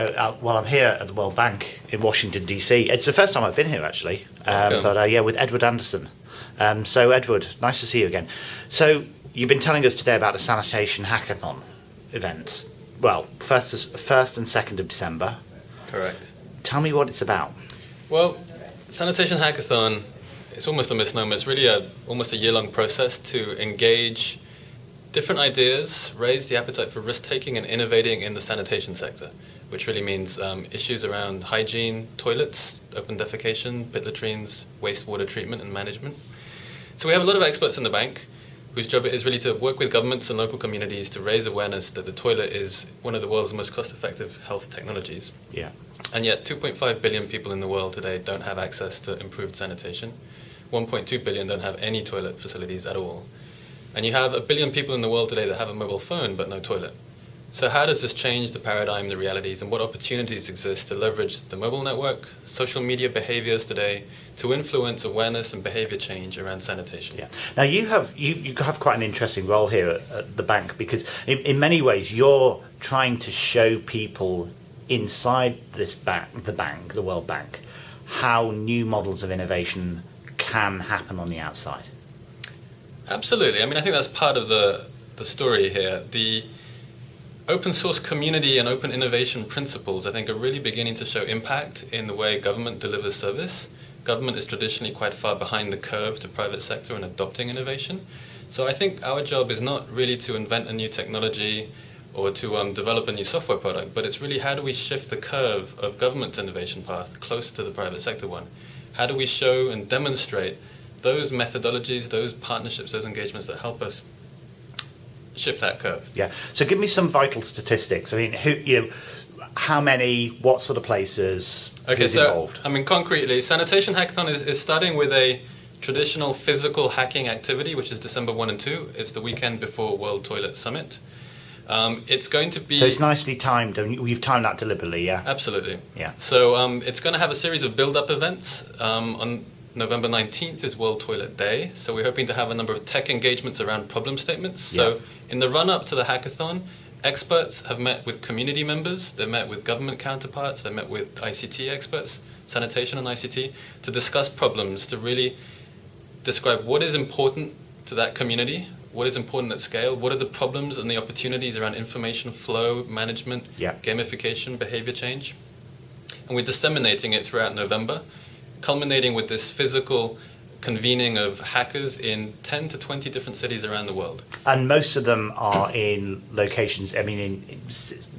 Uh, well, I'm here at the World Bank in Washington, D.C. It's the first time I've been here, actually. Um, but uh, yeah, with Edward Anderson. Um, so, Edward, nice to see you again. So, you've been telling us today about the Sanitation Hackathon event. Well, first, first and second of December. Correct. Tell me what it's about. Well, Sanitation Hackathon, it's almost a misnomer. It's really a, almost a year-long process to engage different ideas, raise the appetite for risk-taking and innovating in the sanitation sector, which really means um, issues around hygiene, toilets, open defecation, pit latrines, wastewater treatment and management. So we have a lot of experts in the bank whose job it is really to work with governments and local communities to raise awareness that the toilet is one of the world's most cost-effective health technologies. Yeah. And yet, 2.5 billion people in the world today don't have access to improved sanitation. 1.2 billion don't have any toilet facilities at all. And you have a billion people in the world today that have a mobile phone but no toilet. So, how does this change the paradigm, the realities, and what opportunities exist to leverage the mobile network, social media behaviors today to influence awareness and behavior change around sanitation? Yeah. Now you have you, you have quite an interesting role here at, at the bank because in, in many ways you're trying to show people inside this bank, the bank, the World Bank, how new models of innovation can happen on the outside. Absolutely. I mean, I think that's part of the, the story here. The open source community and open innovation principles, I think, are really beginning to show impact in the way government delivers service. Government is traditionally quite far behind the curve to private sector in adopting innovation. So I think our job is not really to invent a new technology or to um, develop a new software product, but it's really how do we shift the curve of government innovation path closer to the private sector one? How do we show and demonstrate those methodologies, those partnerships, those engagements that help us shift that curve. Yeah. So give me some vital statistics. I mean, who you know, how many, what sort of places, Okay, so involved? I mean, concretely, Sanitation Hackathon is, is starting with a traditional physical hacking activity, which is December 1 and 2. It's the weekend before World Toilet Summit. Um, it's going to be. So it's nicely timed. and We've timed that deliberately. Yeah. Absolutely. Yeah. So um, it's going to have a series of build-up events. Um, on November 19th is World Toilet Day. So we're hoping to have a number of tech engagements around problem statements. So in the run-up to the hackathon, experts have met with community members, they've met with government counterparts, they've met with ICT experts, sanitation and ICT, to discuss problems, to really describe what is important to that community, what is important at scale, what are the problems and the opportunities around information flow, management, Yeah. gamification, behavior change. And we're disseminating it throughout November, culminating with this physical convening of hackers in 10 to 20 different cities around the world. And most of them are in locations. I mean, in, in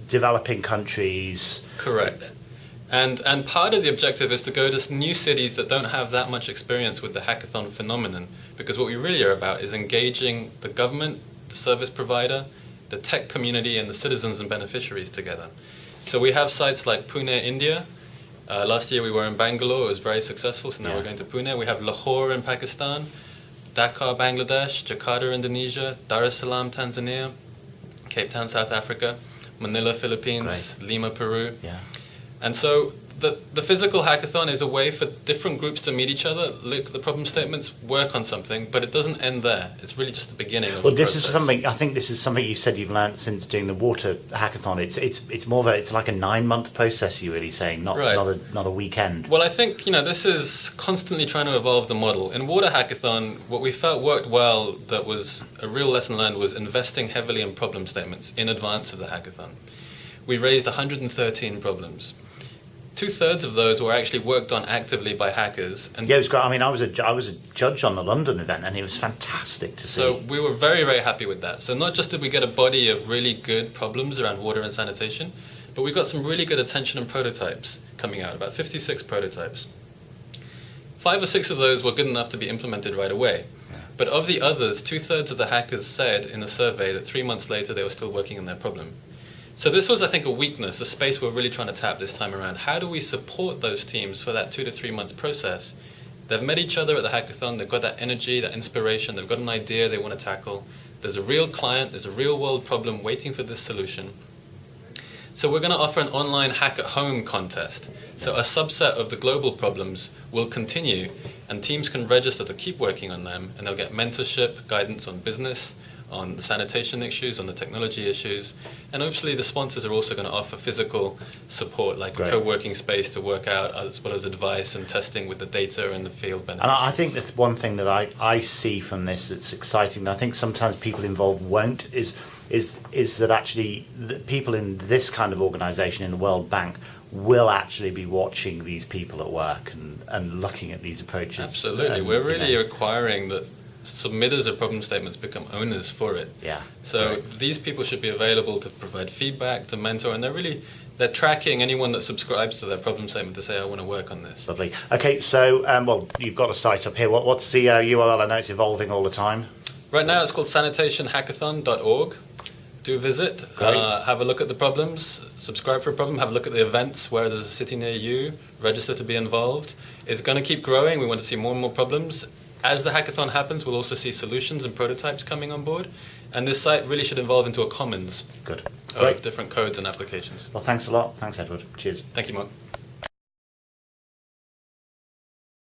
developing countries. Correct. And, and part of the objective is to go to new cities that don't have that much experience with the hackathon phenomenon. Because what we really are about is engaging the government, the service provider, the tech community, and the citizens and beneficiaries together. So we have sites like Pune, India. Uh, last year we were in Bangalore, it was very successful, so now Yeah. we're going to Pune. We have Lahore in Pakistan, Dhaka, Bangladesh, Jakarta, Indonesia, Dar es Salaam, Tanzania, Cape Town, South Africa, Manila, Philippines, Lima, Peru. Yeah. And so the, the physical hackathon is a way for different groups to meet each other, look at the problem statements, work on something, but it doesn't end there. It's really just the beginning of Well, this is something. I think this is something you said you've learned since doing the water hackathon. It's it's it's more of a it's like a nine month process. You're really saying, not Right. not a not a weekend. Well, I think you know this is constantly trying to evolve the model. In Water Hackathon, what we felt worked well, that was a real lesson learned, was investing heavily in problem statements in advance of the hackathon. We raised 113 problems. Two thirds of those were actually worked on actively by hackers, and Yeah, it was great. I mean, I was a I was a judge on the London event, and it was fantastic to see. So we were very, very happy with that. So not just did we get a body of really good problems around water and sanitation, but we got some really good attention and prototypes coming out, about 56 prototypes. Five or six of those were good enough to be implemented right away. But of the others, two thirds of the hackers said in the survey that three months later they were still working on their problem. So this was, I think, a weakness, a space we're really trying to tap this time around. How do we support those teams for that two to three months process? They've met each other at the hackathon. They've got that energy, that inspiration. They've got an idea they want to tackle. There's a real client. There's a real world problem waiting for this solution. So we're going to offer an online hack at home contest. So a subset of the global problems will continue, and teams can register to keep working on them, and they'll get mentorship, guidance on business, on the sanitation issues, on the technology issues, and obviously the sponsors are also going to offer physical support, like Great. a co-working space to work out, as well as advice and testing with the data and the field benefits. And I think that one thing that I, I see from this that's exciting, and I think sometimes people involved won't, is is is that actually the people in this kind of organisation in the World Bank will actually be watching these people at work and, and looking at these approaches. Absolutely, and, we're you really know, requiring that submitters of problem statements become owners for it. yeah. So Great. these people should be available to provide feedback, to mentor, and they're really they're tracking anyone that subscribes to their problem statement to say, I want to work on this. Lovely. Okay, so um, well, you've got a site up here. What, what's the uh, URL? I know it's evolving all the time. Right now, it's called sanitationhackathon.org. Do visit, uh, have a look at the problems, subscribe for a problem, have a look at the events where there's a city near you, register to be involved. It's going to keep growing. We want to see more and more problems. As the hackathon happens, we'll also see solutions and prototypes coming on board. And this site really should evolve into a commons Good. of Great. different codes and applications. Well, thanks a lot. Thanks, Edward. Cheers. Thank you, Mark.